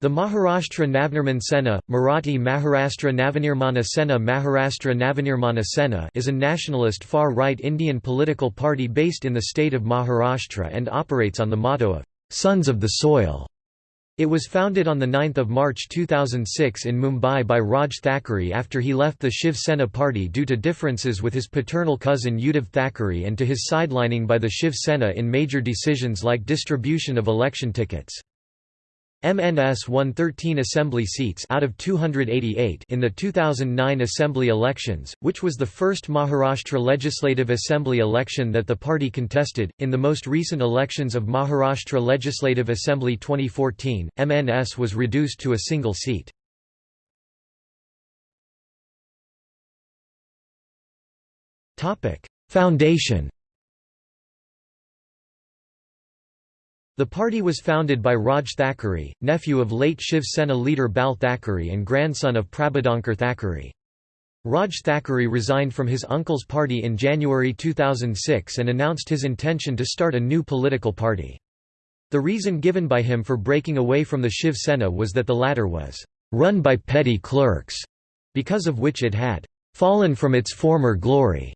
The Maharashtra Navnirman Sena, Marathi Maharashtra Navanirmana Sena Maharashtra Navanirmana Sena is a nationalist far-right Indian political party based in the state of Maharashtra and operates on the motto of, "'Sons of the Soil'". It was founded on 9 March 2006 in Mumbai by Raj Thackeray after he left the Shiv Sena party due to differences with his paternal cousin Uddhav Thackeray and to his sidelining by the Shiv Sena in major decisions like distribution of election tickets. MNS won 13 assembly seats out of 288 in the 2009 assembly elections, which was the first Maharashtra Legislative Assembly election that the party contested. In the most recent elections of Maharashtra Legislative Assembly 2014, MNS was reduced to a single seat. Topic: Foundation The party was founded by Raj Thackeray, nephew of late Shiv Sena leader Bal Thackeray and grandson of Prabodhankar Thackeray. Raj Thackeray resigned from his uncle's party in January 2006 and announced his intention to start a new political party. The reason given by him for breaking away from the Shiv Sena was that the latter was run by petty clerks, because of which it had fallen from its former glory.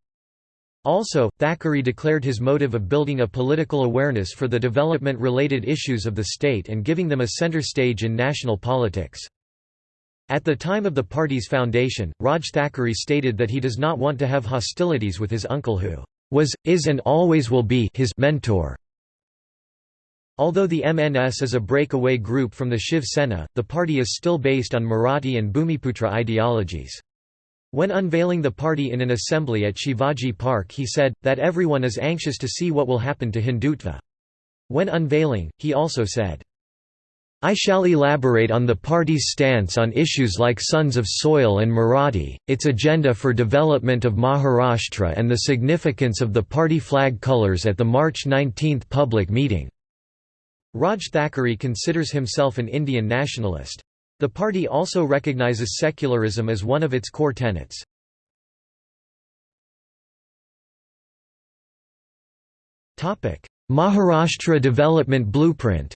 Also, Thackeray declared his motive of building a political awareness for the development-related issues of the state and giving them a center stage in national politics. At the time of the party's foundation, Raj Thackeray stated that he does not want to have hostilities with his uncle who was, is and always will be his mentor. Although the MNS is a breakaway group from the Shiv Sena, the party is still based on Marathi and Bhumiputra ideologies. When unveiling the party in an assembly at Shivaji Park he said, that everyone is anxious to see what will happen to Hindutva. When unveiling, he also said, I shall elaborate on the party's stance on issues like Sons of Soil and Marathi, its agenda for development of Maharashtra and the significance of the party flag colours at the March 19 public meeting." Raj Thackeray considers himself an Indian nationalist. The party also recognizes secularism as one of its core tenets. Maharashtra Development Blueprint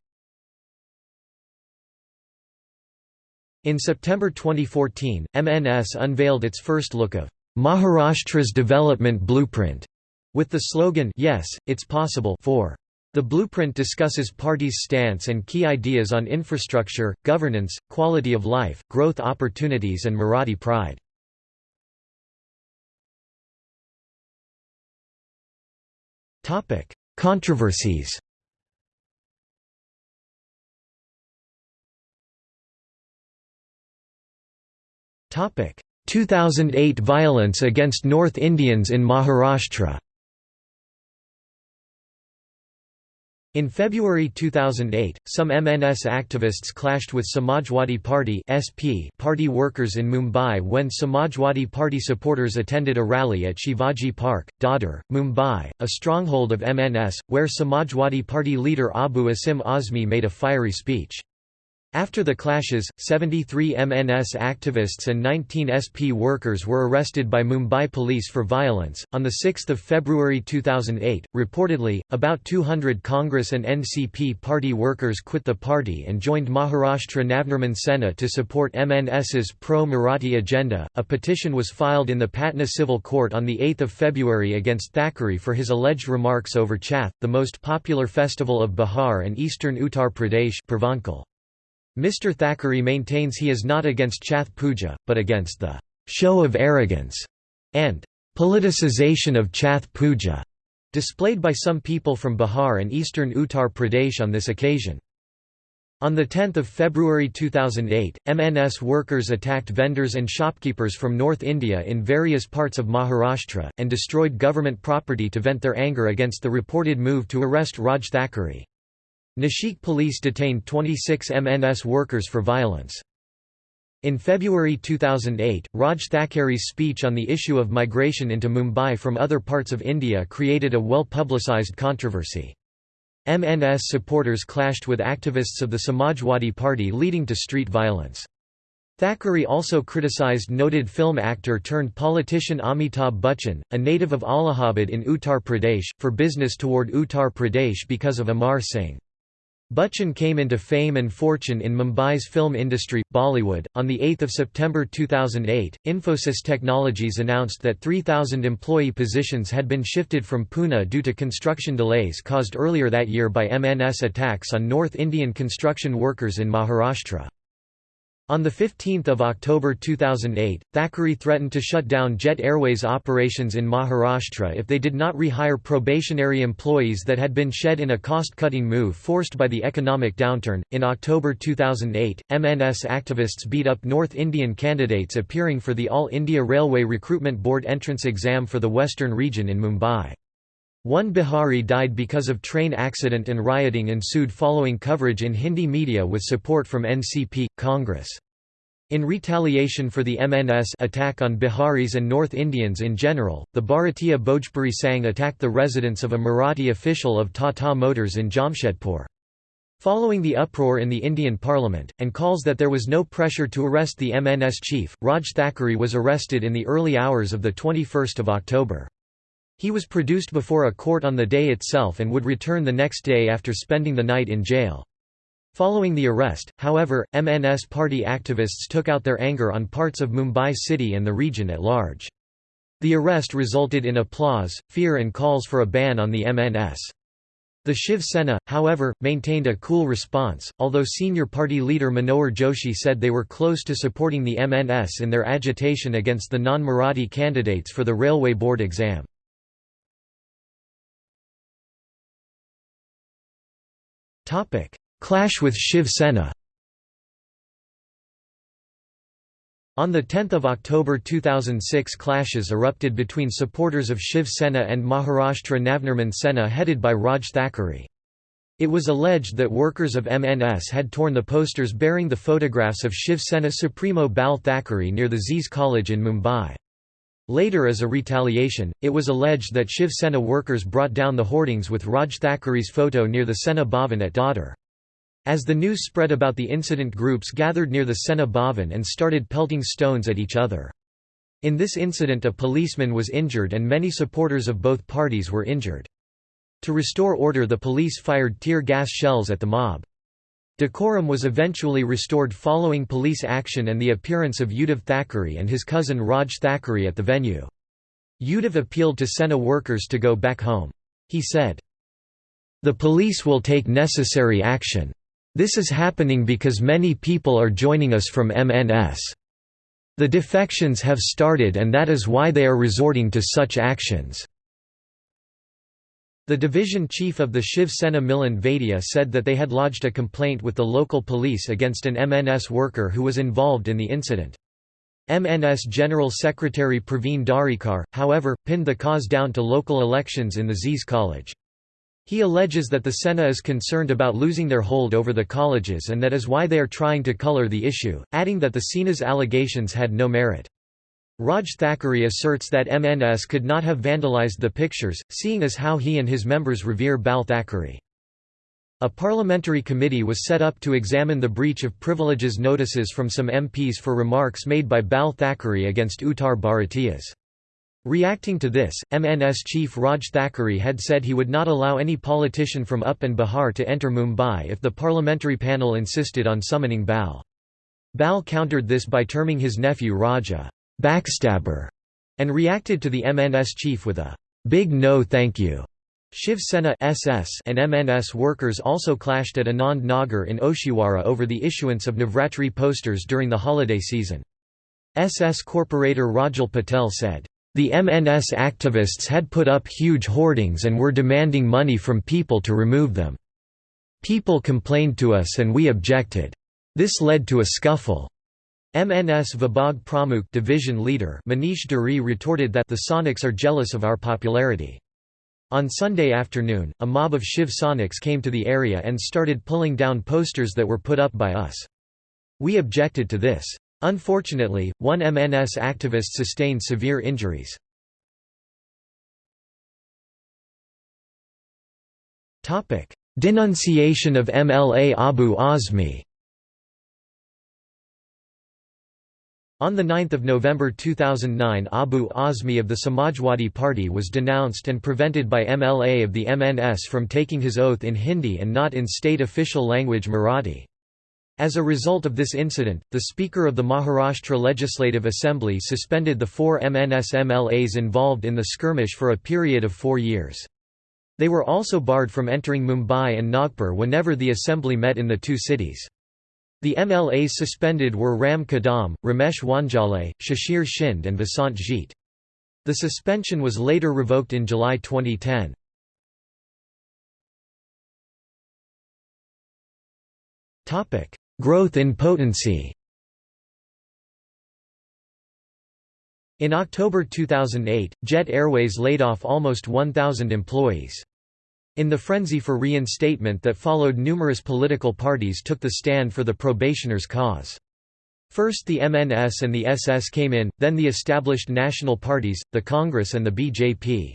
In September 2014, MNS unveiled its first look of Maharashtra's Development Blueprint, with the slogan Yes, it's possible for the blueprint discusses party's stance and key ideas on infrastructure, governance, quality of life, growth opportunities and Marathi pride. Controversies Topic 2008 violence against North Indians in Maharashtra In February 2008, some MNS activists clashed with Samajwadi Party (SP) party workers in Mumbai when Samajwadi Party supporters attended a rally at Shivaji Park, Dadar, Mumbai, a stronghold of MNS, where Samajwadi Party leader Abu Asim Azmi made a fiery speech. After the clashes, 73 MNS activists and 19 SP workers were arrested by Mumbai police for violence. On the 6th of February 2008, reportedly, about 200 Congress and NCP party workers quit the party and joined Maharashtra Navnirman Sena to support MNS's pro-Marathi agenda. A petition was filed in the Patna Civil Court on the 8th of February against Thackeray for his alleged remarks over Chhath, the most popular festival of Bihar and eastern Uttar Pradesh. Mr. Thackeray maintains he is not against Chhath Puja, but against the show of arrogance and politicization of Chhath Puja displayed by some people from Bihar and eastern Uttar Pradesh on this occasion. On 10 February 2008, MNS workers attacked vendors and shopkeepers from North India in various parts of Maharashtra, and destroyed government property to vent their anger against the reported move to arrest Raj Thackeray. Nashik police detained 26 MNS workers for violence. In February 2008, Raj Thackeray's speech on the issue of migration into Mumbai from other parts of India created a well-publicised controversy. MNS supporters clashed with activists of the Samajwadi Party leading to street violence. Thackeray also criticized noted film actor turned politician Amitabh Bachchan, a native of Allahabad in Uttar Pradesh, for business toward Uttar Pradesh because of Amar Singh. Bachchan came into fame and fortune in Mumbai's film industry, Bollywood. On 8 September 2008, Infosys Technologies announced that 3,000 employee positions had been shifted from Pune due to construction delays caused earlier that year by MNS attacks on North Indian construction workers in Maharashtra. On 15 October 2008, Thackeray threatened to shut down Jet Airways operations in Maharashtra if they did not rehire probationary employees that had been shed in a cost-cutting move forced by the economic downturn. In October 2008, MNS activists beat up North Indian candidates appearing for the All India Railway Recruitment Board entrance exam for the Western region in Mumbai. One Bihari died because of train accident and rioting ensued following coverage in Hindi media with support from NCP, Congress. In retaliation for the MNS attack on Biharis and North Indians in general, the Bharatiya Bhojpuri Sangh attacked the residence of a Marathi official of Tata Motors in Jamshedpur. Following the uproar in the Indian parliament, and calls that there was no pressure to arrest the MNS chief, Raj Thackeray was arrested in the early hours of 21 October. He was produced before a court on the day itself and would return the next day after spending the night in jail. Following the arrest, however, MNS party activists took out their anger on parts of Mumbai city and the region at large. The arrest resulted in applause, fear and calls for a ban on the MNS. The Shiv Sena, however, maintained a cool response, although senior party leader Manohar Joshi said they were close to supporting the MNS in their agitation against the non-Marathi candidates for the Railway Board exam. Clash with Shiv Sena On 10 October 2006 clashes erupted between supporters of Shiv Sena and Maharashtra Navnirman Sena headed by Raj Thackeray. It was alleged that workers of MNS had torn the posters bearing the photographs of Shiv Sena Supremo Bal Thackeray near the Z's College in Mumbai. Later as a retaliation, it was alleged that Shiv Sena workers brought down the hoardings with Raj Thackeray's photo near the Sena Bhavan at Dadar. As the news spread about the incident groups gathered near the Sena Bhavan and started pelting stones at each other. In this incident a policeman was injured and many supporters of both parties were injured. To restore order the police fired tear gas shells at the mob. Decorum was eventually restored following police action and the appearance of Uddhav Thackeray and his cousin Raj Thackeray at the venue. Uddhav appealed to Sena workers to go back home. He said, The police will take necessary action. This is happening because many people are joining us from MNS. The defections have started and that is why they are resorting to such actions." The division chief of the Shiv Sena Milan Vaidya said that they had lodged a complaint with the local police against an MNS worker who was involved in the incident. MNS General Secretary Praveen Darekar, however, pinned the cause down to local elections in the Z's College. He alleges that the Sena is concerned about losing their hold over the colleges and that is why they are trying to color the issue, adding that the Sena's allegations had no merit. Raj Thackeray asserts that MNS could not have vandalized the pictures, seeing as how he and his members revere Bal Thackeray. A parliamentary committee was set up to examine the breach of privileges notices from some MPs for remarks made by Bal Thackeray against Uttar Bharatiyas. Reacting to this, MNS chief Raj Thackeray had said he would not allow any politician from UP and Bihar to enter Mumbai if the parliamentary panel insisted on summoning Bal. Bal countered this by terming his nephew Raja, backstabber, and reacted to the MNS chief with a big no thank you. Shiv Sena SS and MNS workers also clashed at Anand Nagar in Oshiwara over the issuance of Navratri posters during the holiday season. SS corporator Rajul Patel said, the MNS activists had put up huge hoardings and were demanding money from people to remove them. People complained to us and we objected. This led to a scuffle. MNS Vibhag Pramukh division leader Manish Dhuri retorted that the Sainiks are jealous of our popularity. On Sunday afternoon, a mob of Shiv Sainiks came to the area and started pulling down posters that were put up by us. We objected to this. Unfortunately, one MNS activist sustained severe injuries. Denunciation of MLA Abu Azmi On 9 November 2009 Abu Azmi of the Samajwadi Party was denounced and prevented by MLA of the MNS from taking his oath in Hindi and not in state official language Marathi. As a result of this incident, the Speaker of the Maharashtra Legislative Assembly suspended the four MNS MLAs involved in the skirmish for a period of four years. They were also barred from entering Mumbai and Nagpur whenever the assembly met in the two cities. The MLAs suspended were Ram Kadam, Ramesh Wanjale, Shishir Shinde and Vasant Gite. The suspension was later revoked in July 2010. Growth in potency In October 2008, Jet Airways laid off almost 1,000 employees. In the frenzy for reinstatement that followed numerous political parties took the stand for the probationers' cause. First the MNS and the SS came in, then the established national parties, the Congress and the BJP.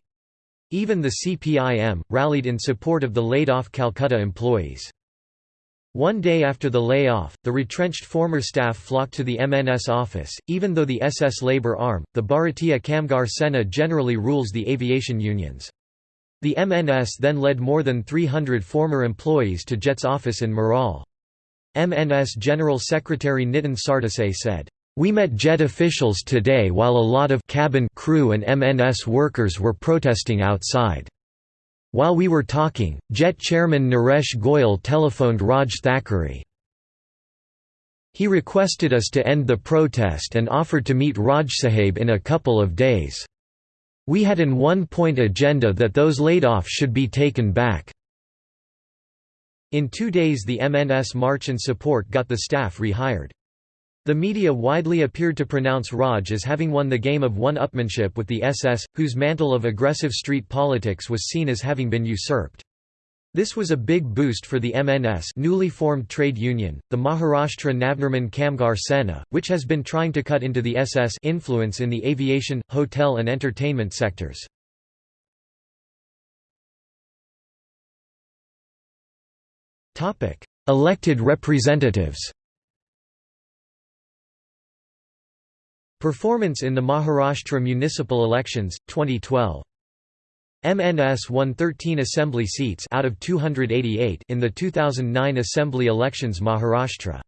Even the CPIM, rallied in support of the laid-off Calcutta employees. One day after the layoff, the retrenched former staff flocked to the MNS office, even though the SS labor arm, the Bharatiya Kamgar Sena generally rules the aviation unions. The MNS then led more than 300 former employees to JET's office in Marol. MNS General Secretary Nitin Sardesai said, "...we met JET officials today while a lot of cabin crew and MNS workers were protesting outside. While we were talking, JET chairman Naresh Goyal telephoned Raj Thackeray. He requested us to end the protest and offered to meet Raj Sahib in a couple of days. We had an one-point agenda that those laid off should be taken back. In two days the MNS march and support got the staff rehired. The media widely appeared to pronounce Raj as having won the game of one-upmanship with the SS, whose mantle of aggressive street politics was seen as having been usurped. This was a big boost for the MNS newly formed trade union, the Maharashtra Navnirman Kamgar Sena, which has been trying to cut into the SS influence in the aviation, hotel and entertainment sectors. Elected representatives Performance in the Maharashtra municipal elections, 2012 MNS won 13 assembly seats out of 288 in the 2009 assembly elections Maharashtra.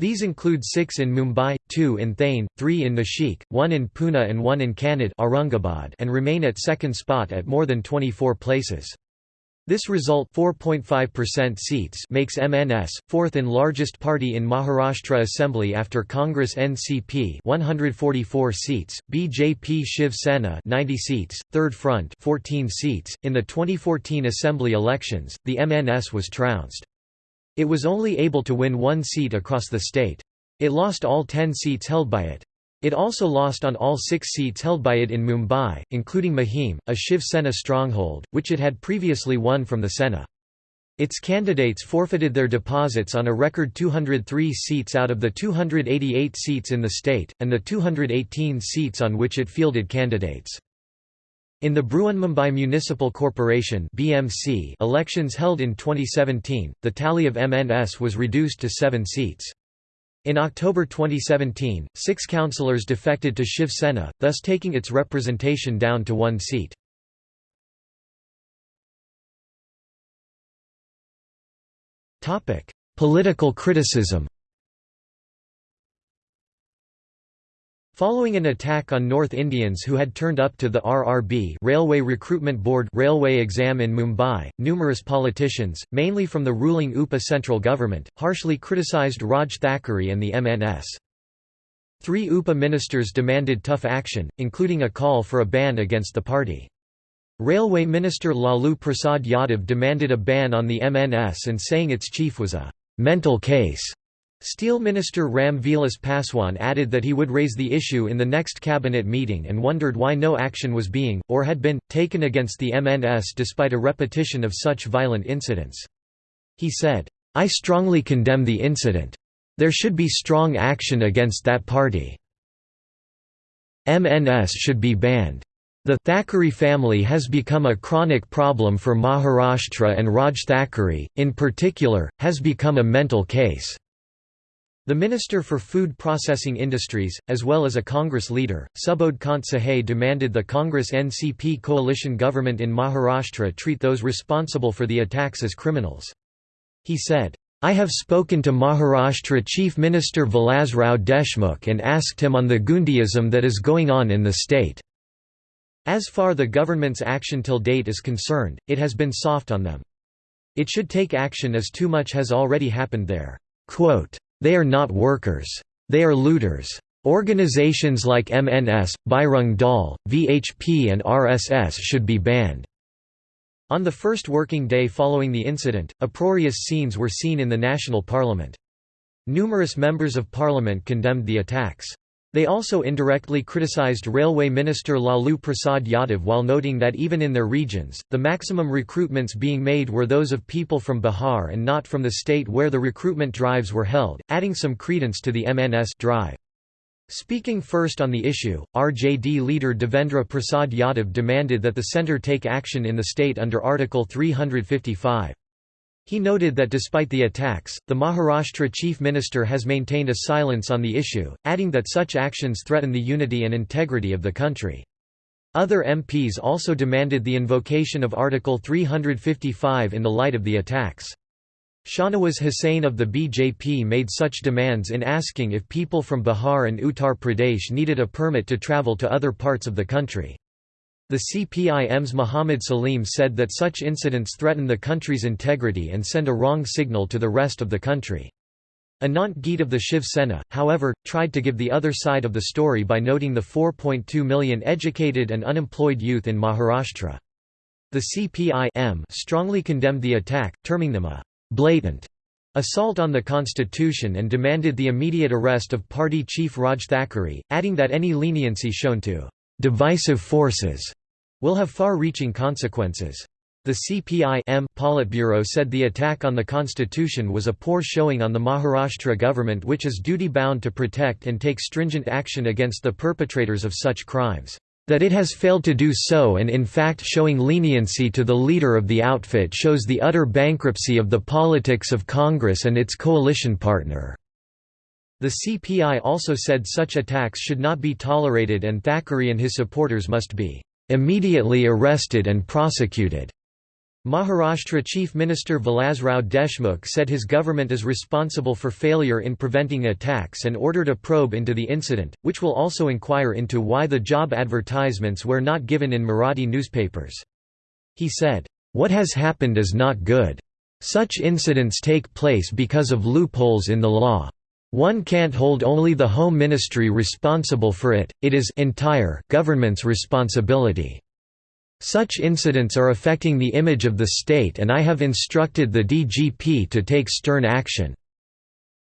These include 6 in Mumbai, 2 in Thane, 3 in Nashik, 1 in Pune and 1 in Kannad Aurangabad and remain at second spot at more than 24 places. This result 4.5% seats makes MNS fourth in largest party in Maharashtra Assembly after Congress NCP 144 seats, BJP Shiv Sena 90 seats, Third Front 14 seats. In the 2014 Assembly elections, the MNS was trounced. It was only able to win one seat across the state. It lost all 10 seats held by it. It also lost on all six seats held by it in Mumbai, including Mahim, a Shiv Sena stronghold, which it had previously won from the Sena. Its candidates forfeited their deposits on a record 203 seats out of the 288 seats in the state, and the 218 seats on which it fielded candidates. In the Brihanmumbai Municipal Corporation (BMC) elections held in 2017, the tally of MNS was reduced to 7 seats. In October 2017, six councillors defected to Shiv Sena, thus taking its representation down to one seat. Political criticism Following an attack on North Indians who had turned up to the RRB Railway Recruitment Board railway exam in Mumbai, numerous politicians, mainly from the ruling UPA central government, harshly criticised Raj Thackeray and the MNS. Three UPA ministers demanded tough action, including a call for a ban against the party. Railway Minister Lalu Prasad Yadav demanded a ban on the MNS and saying its chief was a «mental case» Steel Minister Ram Vilas Paswan added that he would raise the issue in the next cabinet meeting and wondered why no action was being, or had been, taken against the MNS despite a repetition of such violent incidents. He said, I strongly condemn the incident. There should be strong action against that party. MNS should be banned. The Thackeray family has become a chronic problem for Maharashtra and Raj Thackeray, in particular, has become a mental case. The Minister for Food Processing Industries, as well as a Congress leader, Subodh Kant Sahay demanded the Congress NCP coalition government in Maharashtra treat those responsible for the attacks as criminals. He said, I have spoken to Maharashtra Chief Minister Vilasrao Deshmukh and asked him on the goondaism that is going on in the state. As far the government's action till date is concerned, it has been soft on them. It should take action as too much has already happened there. Quote, they are not workers. They are looters. Organizations like MNS, Bajrang Dal, VHP and RSS should be banned." On the first working day following the incident, uproarious scenes were seen in the national parliament. Numerous members of parliament condemned the attacks. They also indirectly criticized Railway Minister Lalu Prasad Yadav while noting that even in their regions, the maximum recruitments being made were those of people from Bihar and not from the state where the recruitment drives were held, adding some credence to the MNS drive. Speaking first on the issue, RJD leader Devendra Prasad Yadav demanded that the centre take action in the state under Article 355. He noted that despite the attacks, the Maharashtra chief minister has maintained a silence on the issue, adding that such actions threaten the unity and integrity of the country. Other MPs also demanded the invocation of Article 355 in the light of the attacks. Shahnawaz Hussain of the BJP made such demands in asking if people from Bihar and Uttar Pradesh needed a permit to travel to other parts of the country. The CPIM's Muhammad Salim said that such incidents threaten the country's integrity and send a wrong signal to the rest of the country. Anant Geete of the Shiv Sena, however, tried to give the other side of the story by noting the 4.2 million educated and unemployed youth in Maharashtra. The CPI strongly condemned the attack, terming them a «blatant» assault on the constitution and demanded the immediate arrest of party chief Raj Thackeray, adding that any leniency shown to divisive forces will have far-reaching consequences. The CPI-M Politburo said the attack on the constitution was a poor showing on the Maharashtra government which is duty-bound to protect and take stringent action against the perpetrators of such crimes. That it has failed to do so and in fact showing leniency to the leader of the outfit shows the utter bankruptcy of the politics of Congress and its coalition partner. The CPI also said such attacks should not be tolerated and Thackeray and his supporters must be immediately arrested and prosecuted. Maharashtra Chief Minister Vilasrao Deshmukh said his government is responsible for failure in preventing attacks and ordered a probe into the incident, which will also inquire into why the job advertisements were not given in Marathi newspapers. He said, "...what has happened is not good. Such incidents take place because of loopholes in the law. One can't hold only the Home Ministry responsible for it, it is entire government's responsibility. Such incidents are affecting the image of the state and I have instructed the DGP to take stern action."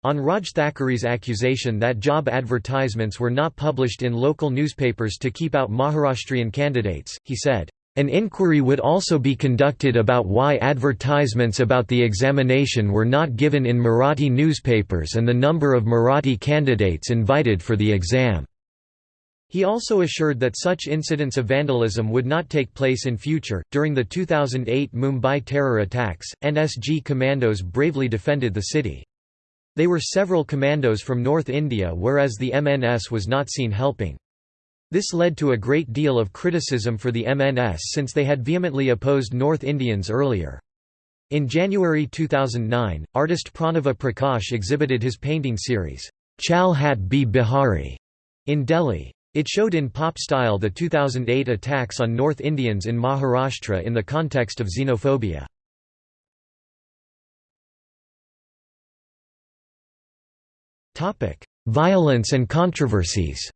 On Raj Thackeray's accusation that job advertisements were not published in local newspapers to keep out Maharashtrian candidates, he said, an inquiry would also be conducted about why advertisements about the examination were not given in Marathi newspapers and the number of Marathi candidates invited for the exam. He also assured that such incidents of vandalism would not take place in future. During the 2008 Mumbai terror attacks, NSG commandos bravely defended the city. They were several commandos from North India whereas the MNS was not seen helping. This led to a great deal of criticism for the MNS since they had vehemently opposed North Indians earlier. In January 2009, artist Pranava Prakash exhibited his painting series, Chal Hat Be Bihari, in Delhi. It showed in pop style the 2008 attacks on North Indians in Maharashtra in the context of xenophobia. Violence and controversies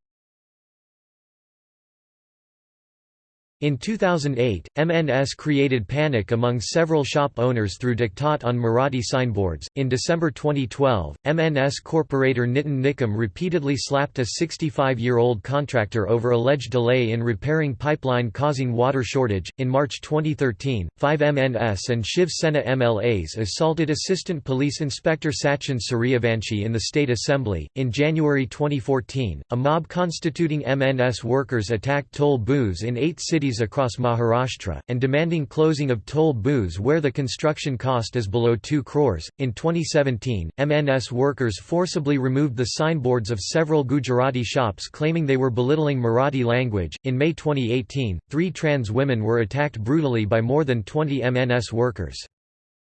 In 2008, MNS created panic among several shop owners through diktat on Marathi signboards. In December 2012, MNS corporator Nitin Nikam repeatedly slapped a 65 year old contractor over alleged delay in repairing pipeline causing water shortage. In March 2013, five MNS and Shiv Sena MLAs assaulted Assistant Police Inspector Sachin Suryavanshi in the State Assembly. In January 2014, a mob constituting MNS workers attacked toll booths in eight cities cities across Maharashtra, and demanding closing of toll booths where the construction cost is below 2 crores. In 2017, MNS workers forcibly removed the signboards of several Gujarati shops claiming they were belittling Marathi language. In May 2018, three trans women were attacked brutally by more than 20 MNS workers.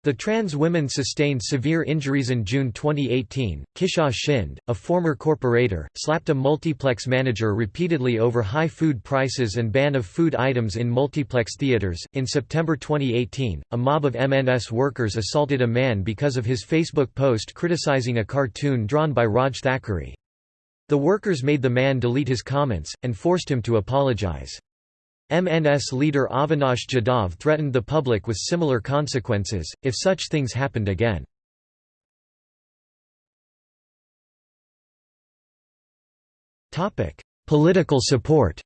The trans women sustained severe injuries in June 2018. Kisha Shind, a former corporator, slapped a multiplex manager repeatedly over high food prices and ban of food items in multiplex theaters. In September 2018, a mob of MNS workers assaulted a man because of his Facebook post criticizing a cartoon drawn by Raj Thackeray. The workers made the man delete his comments, and forced him to apologize. MNS leader Avinash Jadhav threatened the public with similar consequences, if such things happened again. Political support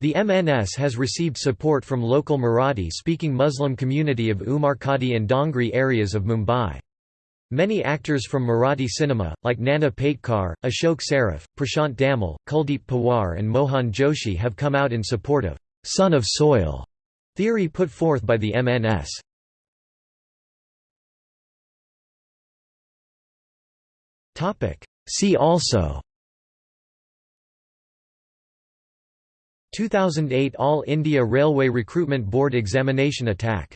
The MNS has received support from local Marathi-speaking Muslim community of Umarkhadi and Dongri areas of Mumbai. Many actors from Marathi cinema, like Nana Patekar, Ashok Saraf, Prashant Damle, Kuldeep Pawar and Mohan Joshi have come out in support of «son of soil» theory put forth by the MNS. See also 2008 All India Railway Recruitment Board examination attack